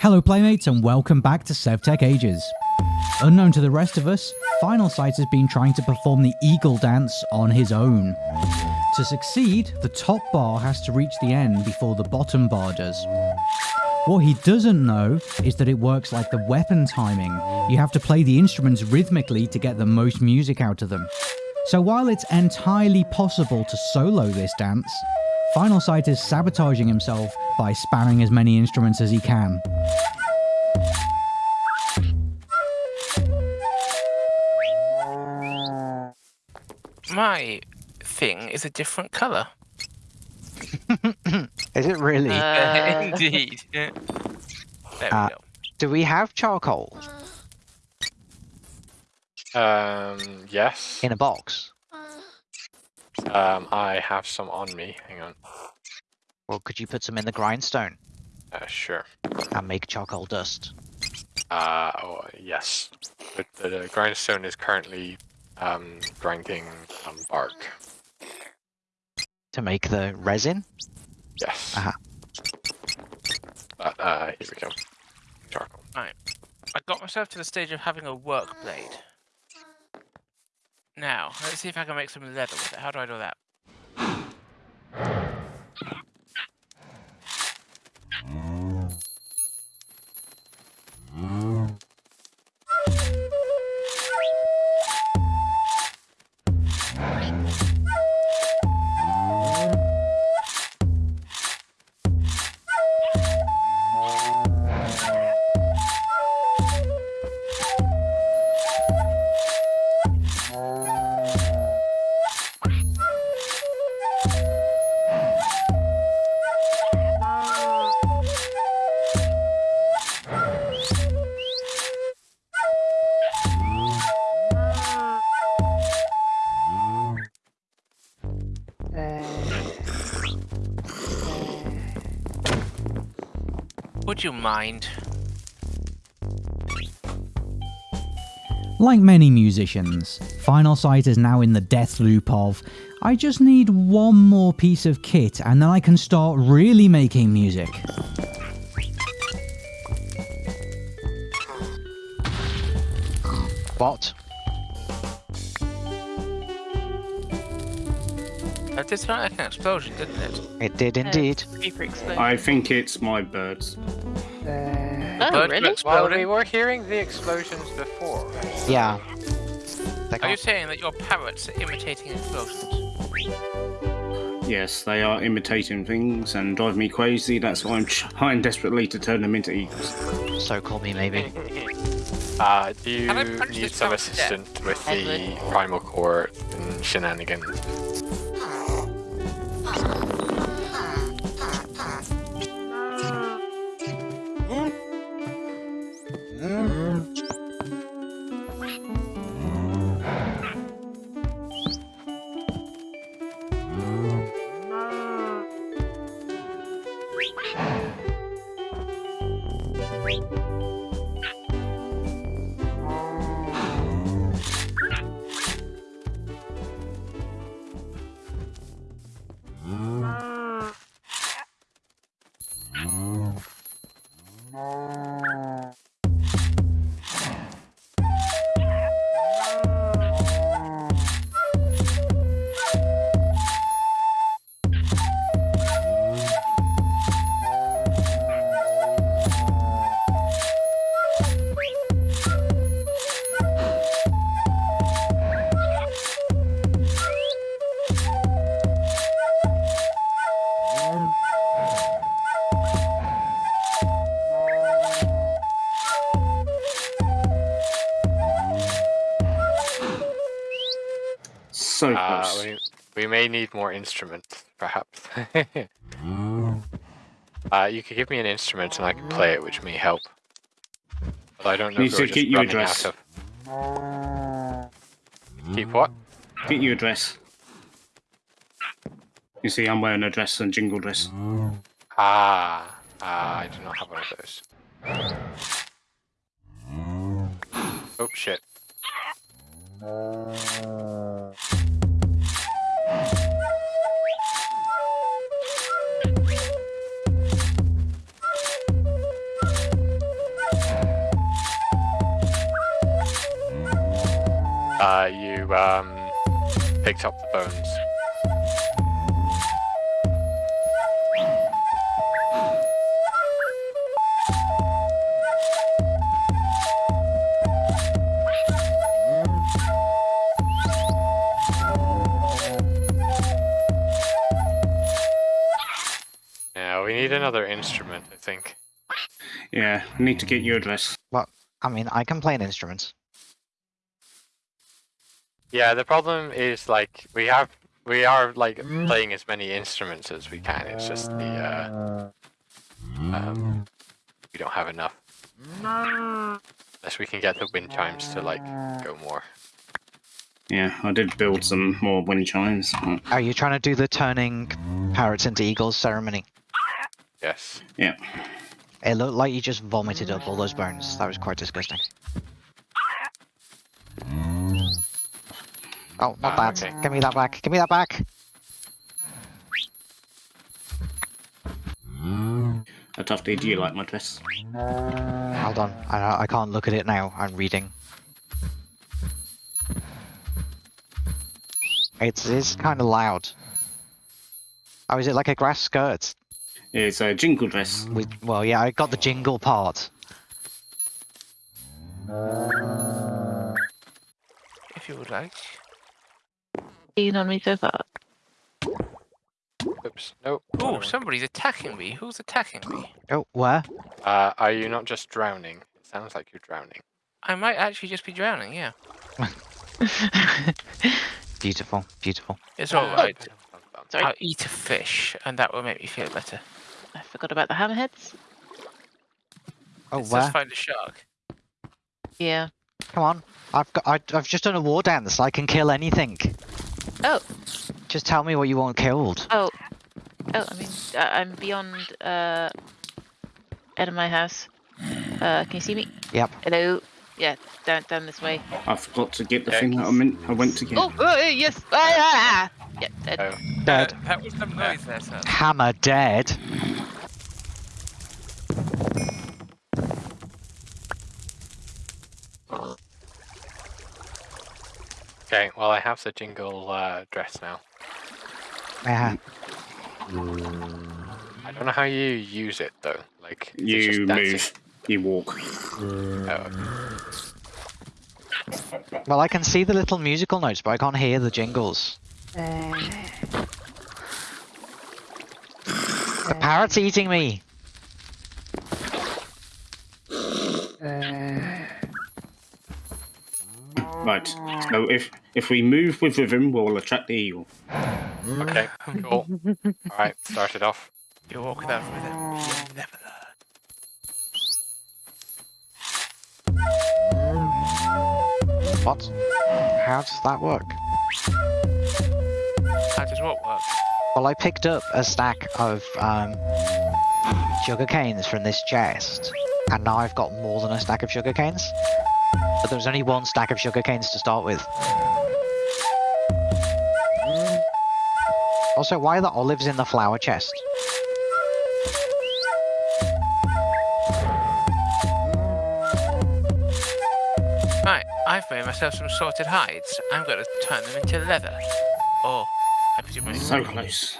Hello playmates and welcome back to SevTech Ages. Unknown to the rest of us, Final Sight has been trying to perform the eagle dance on his own. To succeed, the top bar has to reach the end before the bottom bar does. What he doesn't know is that it works like the weapon timing. You have to play the instruments rhythmically to get the most music out of them. So while it's entirely possible to solo this dance, Final Sight is sabotaging himself by spamming as many instruments as he can. My thing is a different colour. Is it really? Uh, Indeed. There we Uh, go. Do we have charcoal Um, yes. in a box? Um, I have some on me. Hang on. Well, could you put some in the grindstone Uh, sure. and make charcoal dust? Uh, oh, yes. The, the, the grindstone is currently um, grinding um, bark. To make the resin? Yes. Uh-huh. But, uh, here we go. Charcoal. I got myself to the stage of having a work blade. Now, let's see if I can make some leather with it. How do I do that? Would you mind? Like many musicians, Final Sight is now in the death loop of, I just need one more piece of kit and then I can start really making music. What? That did sound like an explosion, didn't it? It did indeed. Paper. I think it's my birds. Oh, really? were Well, we were hearing the explosions before. Yeah. They Are you saying that your parrots are imitating explosions? Yes, they are imitating things and drive me crazy. That's why I'm trying desperately to turn them into eagles. So call me maybe. Uh, do you Can I punch need some parrot to death? assistance with the primal core and shenanigans? Need more instruments, perhaps. uh, you could give me an instrument and I can play it, which may help. But I don't know if we're get you a running dress. out of... Keep what? Get you a dress. You see, I'm wearing a dress and jingle dress. Ah, ah, I do not have one of those. Oh shit. You um, picked up the bones. Yeah, we need another instrument, I think. Yeah, I need to get your address. Well, I mean, I can play an instrument. Yeah, the problem is like we have we are like playing as many instruments as we can. It's just the uh, um, we don't have enough. Unless we can get the wind chimes to like go more. Yeah, I did build some more wind chimes. but- Are you trying to do the turning parrots into eagles ceremony? Yes. Yeah. It looked like you just vomited up all those bones. That was quite disgusting. Oh, not Ah, that. okay. Give me that back. Give me that back. A tough day. Do you like my dress? Hold on. I, I can't look at it now. I'm reading. It's, it's kind of loud. Oh, is it like a grass skirt? It's a jingle dress. With, well, yeah, I got the jingle part. If you would like. Keen on me so far. Oops. Nope. Oh, somebody's attacking me. Who's attacking me? Oh, where? Uh, are you not just drowning? It sounds like you're drowning. I might actually just be drowning, yeah. beautiful, beautiful. It's alright. Sorry. I'll eat a fish, and that will make me feel better. I forgot about the hammerheads. Oh, Let's where? just find a shark. Yeah. Come on. I've got. I, I've just done a war dance. I can kill anything. Oh. Just tell me what you want killed. Oh. Oh, I mean, uh, I'm beyond, uh, out of my house. Uh, can you see me? Yep. Hello? Yeah, down, down this way. I forgot to get the Yeah. thing that I meant. I went to get. Oh, oh, yes! Ah, ah, ah. Yeah, dead. Oh, Dead. Uh, that was some noise there, sir. Hammer dead. Well, I have the jingle uh, dress now. Yeah. I don't know how you use it though. Like You move. You walk. Oh, Well, I can see the little musical notes, but I can't hear the jingles. The parrot's eating me. Right. So if if we move with rhythm, we'll attract the eagle. okay. Cool. All right. Start it off. You walk without rhythm. You'll never learn. What? How does that work? How does what work? Well, I picked up a stack of um, sugar canes from this chest, and now I've got more than a stack of sugar canes. But there's only one stack of sugar canes to start with. Also, why are the olives in the flower chest? Right, I've made myself some sorted hides. I'm going to turn them into leather. Oh, I presume I So close.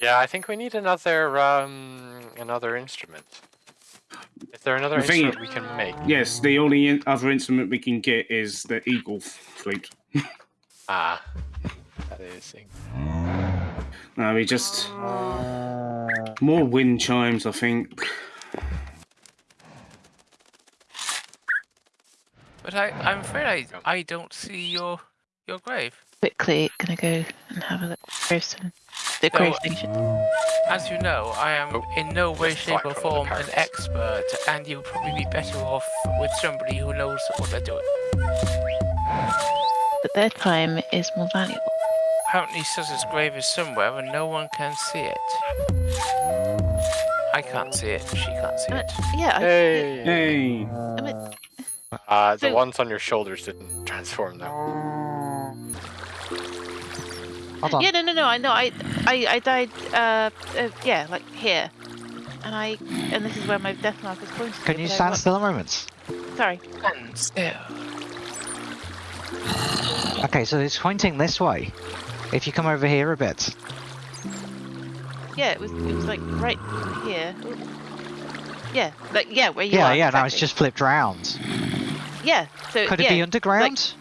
Yeah, I think we need another um another instrument. Is there another The thing- instrument we can make? Yes, the only in- other instrument we can get is the eagle flute. Ah, that is. in- No, we just more wind chimes. I think. But I, I'm afraid I, I don't see your your grave. Quickly, gonna go and have a look. Gravestone. The So- grave station. As you know, I am Oh, in no way, shape, or for all the form an expert, and you'll probably be better off with somebody who knows what they're doing. But their time is more valuable. Apparently, Suzz's grave is somewhere, and no one can see it. I can't see it. She can't see Uh, it. yeah, I, Hey. Hey. I mean, Uh, the So- ones on your shoulders didn't transform though. Hold on. yeah, no, no, no. I know. I, I, I died. Uh, uh, yeah, like here. And I, and this is where my death mark is pointed. Can you stand still a moment? Sorry. And still. Okay, so it's pointing this way. If you come over here a bit. Yeah, it was. It was like right here. Yeah, like yeah, where you yeah, are. yeah, now it's exactly. just flipped round. Yeah. So Could it yeah, be underground?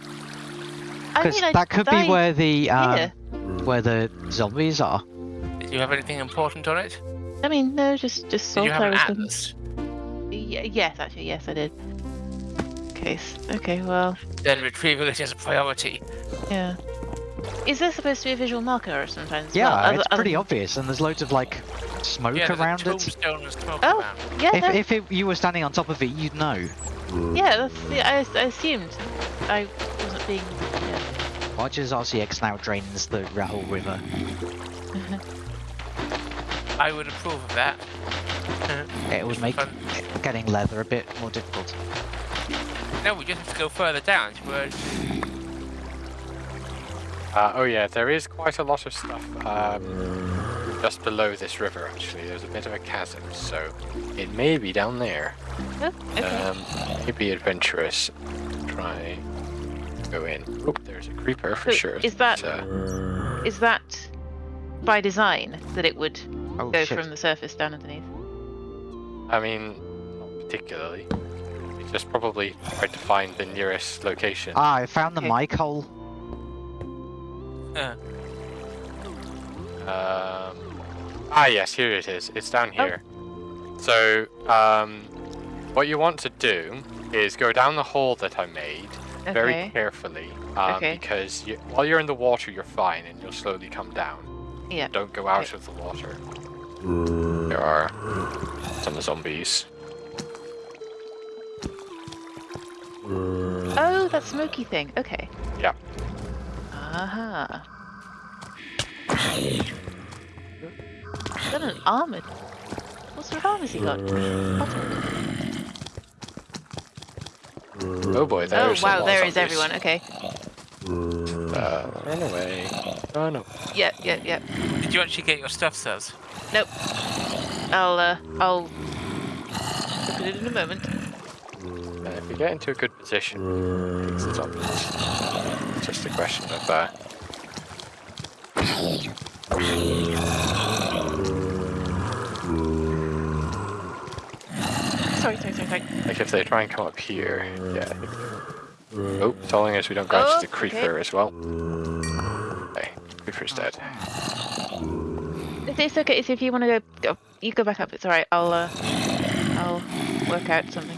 I Because mean, I that could be where the um, here. Where the zombies are. Did you have anything important on it? I mean, no, just just Did salt you have an atlas? Y- yes, actually, yes, I did. Case. Okay. Well, Then retrieving it is a priority. yeah. Is there supposed to be a visual marker or sometimes? Yeah, well, it's other pretty than- obvious, and there's loads of like smoke Yeah, there's a around it. tombstone and smoke Oh, around. yeah, If, no, if it, you were standing on top of it, you'd know. yeah. That's, yeah I, I assumed. I wasn't being. Yeah. Rogers RCX now drains the Rahul River. I would approve of that. It would make Fun. getting leather a bit more difficult. No, we just have to go further down to Uh, oh yeah, there is quite a lot of stuff um, just below this river. Actually, there's a bit of a chasm, so it may be down there. Oh, okay. Um, maybe adventurous. Try go in. Oh, there's a creeper for So sure. is that- Uh, Is that by design that it would Oh go shit! from the surface down underneath? I mean, not particularly. It's just probably tried to find the nearest location. Ah, I found the Okay. mic hole. uh, Um, ah, yes, here it is. It's down Oh. here. So, um, what you want to do is go down the hole that I made very Okay. carefully, um, Okay. because you, while you're in the water, you're fine, and you'll slowly come down. Yeah. Don't go out of the water. There are some zombies. Oh, that smoky thing. Okay. Yeah. Aha. Is that an armored? What sort of armor has he got? Bottom. Oh boy, Oh there's a wow, lot there of is everyone. Okay. Uh, run away. Run away. Yeah, yeah, yeah. did you actually get your stuff, Saz? Nope. I'll uh, I'll look at it in a moment. Uh, if you get into a good position, it's the zombies. It's just a question of uh, Like if they try and come up here. Yeah. Oh, telling us we don't go Oh, to the creeper okay. as well. Okay, creeper's dead. It's, it's okay. It's if you want to go, go, you go back up. It's all right. I'll uh, I'll work out something.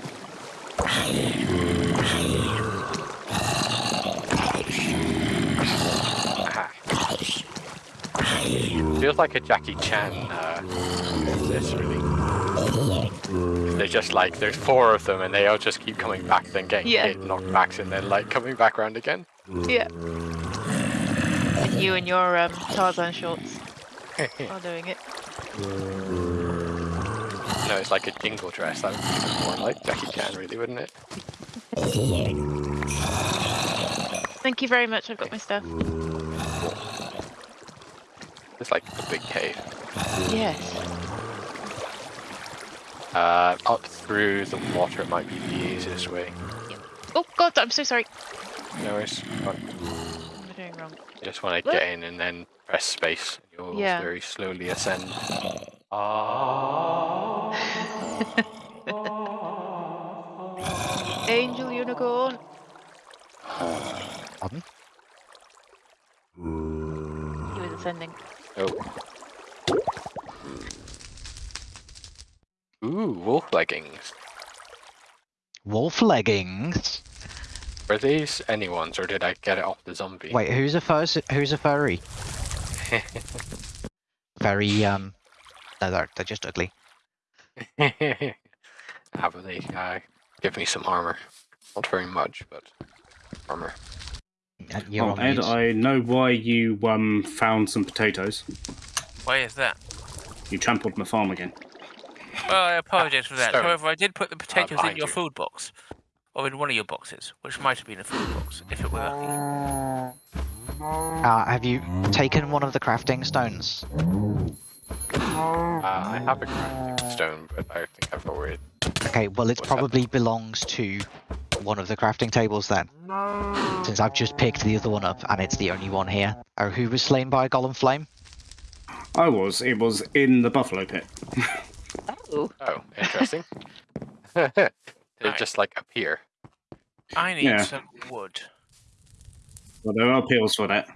Feels like a Jackie Chan. Uh, this really. They're just like there's four of them and they all just keep coming back, then getting Yeah. hit, knocked back, and then like coming back around again. Yeah. And you and your um, Tarzan shorts are doing it. No, it's like a jingle dress. That would be more like Jackie Chan, really, wouldn't it? Thank you very much. I've got my stuff. It's like a big cave. Yes. Uh, up through the water it might be the easiest way. Oh God, I'm so sorry. No worries. But What am I doing wrong? you just want to get in and then press space. You'll Yeah. very slowly ascend. Ah. Angel unicorn. Pardon? He was ascending. Oh. Ooh, wolf leggings. Wolf leggings. Were these anyone's, or did I get it off the zombie? Wait, who's a fur? Who's a furry? Very um. No, they're, they're just ugly. Have about they uh, give me some armor? Not very much, but armor. Uh, You're Oh, Ed. I know why you um found some potatoes. Why is that? You trampled my farm again. Well, I apologize for that. Sorry. However, I did put the potatoes in your you. food box. Or in one of your boxes, which might have been a food box, if it were lucky. Uh, have you taken one of the crafting stones? Uh, I have a crafting stone, but I think I've already. Okay, well, it What's that? probably belongs to one of the crafting tables then. Since I've just picked the other one up and it's the only one here. Oh, who was slain by a golem flame? I was. It was in the buffalo pit. Oh, Oh, interesting. They Right. just like appear. I need Yeah. some wood. Well, there are appeals for that.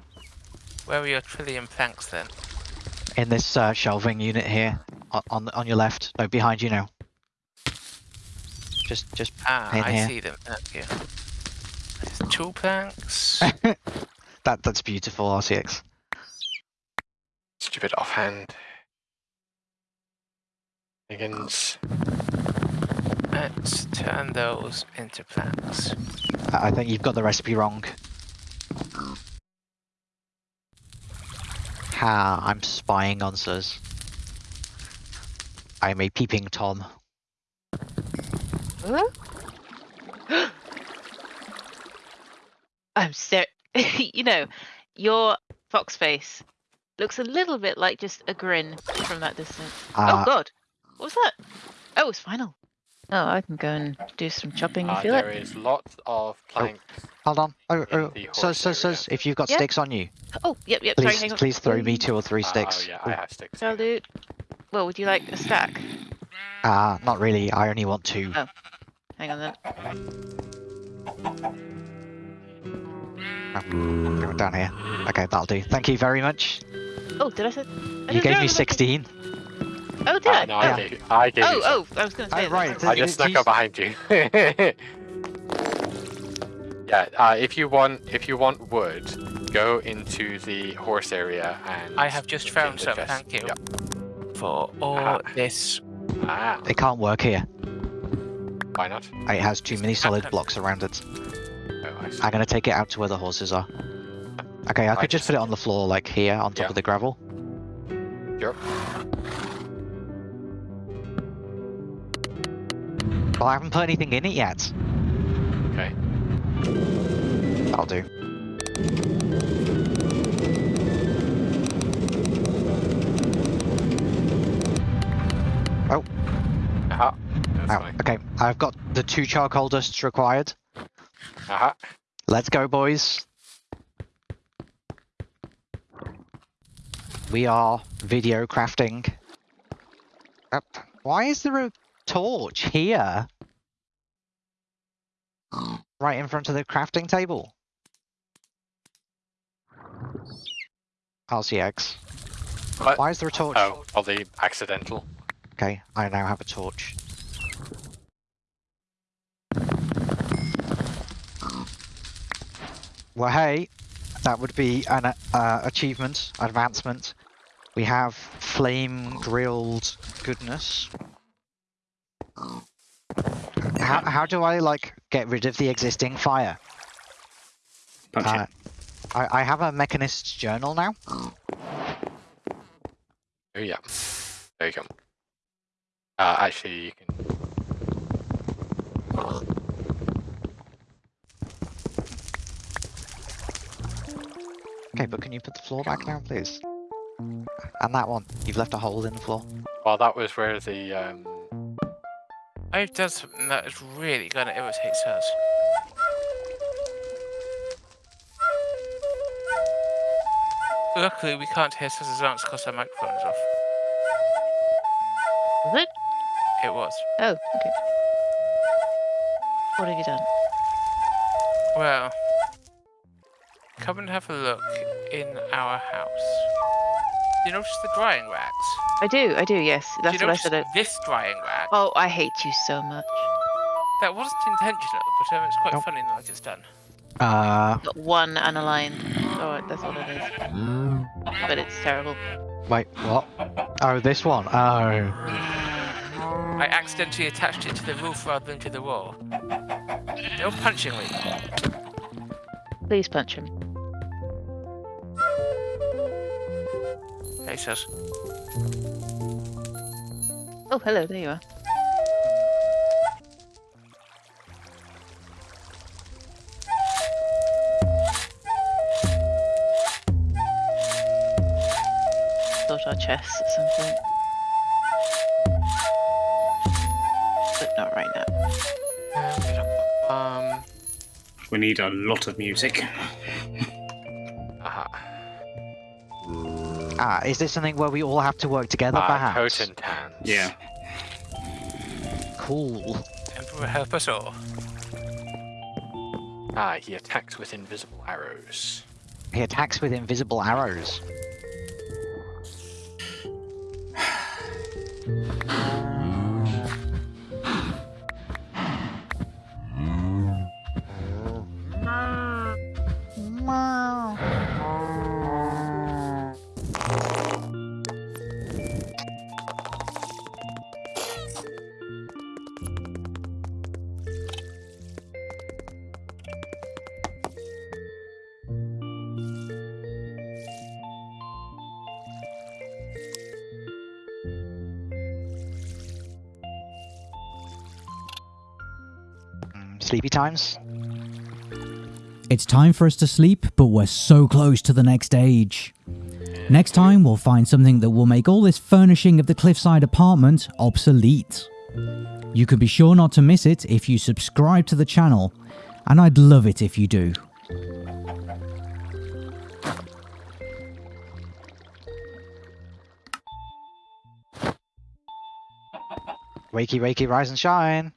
Where are your trillium planks then? In this uh, shelving unit here, on on, on your left. No, behind you now. Just, just Ah, In I here. see them. Thank you. There's two planks. that. That's beautiful, RCX. Stupid offhand. Higgins. Let's turn those into plants. I I think you've got the recipe wrong. Ha! I'm spying on Sus. I am a peeping Tom. I'm so. you know, your fox face looks a little bit like just a grin from that distance. oh Uh, God, what was that? Oh, it's final. Oh, I can go and do some chopping if Uh, you there like. is lots of planks. Hold on. Oh, in oh. the Sus, horse Sus, area. Sus, if you've got Yeah? sticks on you, Oh, yep, yep. Sorry, please, hang on. please throw me two or three Uh, sticks. Oh yeah, I have sticks. I'll do. Well, would you like a stack? Ah, not really. I only want two. Oh. Hang on then. Oh, down here. Okay, that'll do. Thank you very much. Oh, did I say? I You gave me that. 16. Oh, did Uh, I? no, oh. I gave, I gave you oh, some. oh, I was going to say. Oh, right. I just snuck up behind you. yeah, uh, if you want, if you want wood, go into the horse area and. I have just found some, chest. thank you. Yep. For all Ah. this. Ah, It can't work here. why not? It has too many solid blocks around it. Oh, I see. I'm gonna take it out to where the horses are. Okay, I I could just put it on the floor, like here, on top Yeah. of the gravel. Sure. Well, I haven't put anything in it yet. Okay. That'll do. Aha. That's Ow, fine. okay, I've got the two charcoal dusts required. Aha. Let's go, boys. We are video crafting. Up. Why is there a torch here? Right in front of the crafting table. RCX. What? Why is there a torch? Oh, probably accidental. Okay, I now have a torch. Well, hey, that would be an uh, achievement, advancement. We have flame grilled goodness. How, how do I like get rid of the existing fire? Punch Uh. I, I have a mechanist's journal now. Oh yeah. There you go. Uh, actually, you can. Okay, but can you put the floor back down, please? And that one. You've left a hole in the floor. Well, that was where the um. I've done something that is really going to irritate us. Luckily, we can't hear Suss's answer because our microphone is off. Was it? It was. Oh, okay. What have you done? Well, come and have a look in our house. Do you notice the drying racks? I do, I do, yes. do That's you what I said. it- this drying rack? Oh, I hate you so much. That wasn't intentional, but um, it's quite Nope. funny now that it's done. Uh, Got one unaligned. Oh, that's what it is. But it's terrible. wait, what? Oh, this one. Oh. I accidentally attached it to the roof rather than to the wall. No punching me. Please punch him. Hey, sus. Oh, hello, there you are. Sort our chests at some point. But not right now. Um. We need a lot of music. Uh, Ah, is this something where we all have to work together, uh, perhaps? Cotentans. Yeah. Cool. Emperor help us all. Ah, he attacks with invisible arrows. He attacks with invisible arrows. Mm, Sleepy times? It's time for us to sleep, but we're so close to the next age. Next time, we'll find something that will make all this furnishing of the cliffside apartment obsolete. You can be sure not to miss it if you subscribe to the channel, and I'd love it if you do. Wakey, wakey, rise and shine.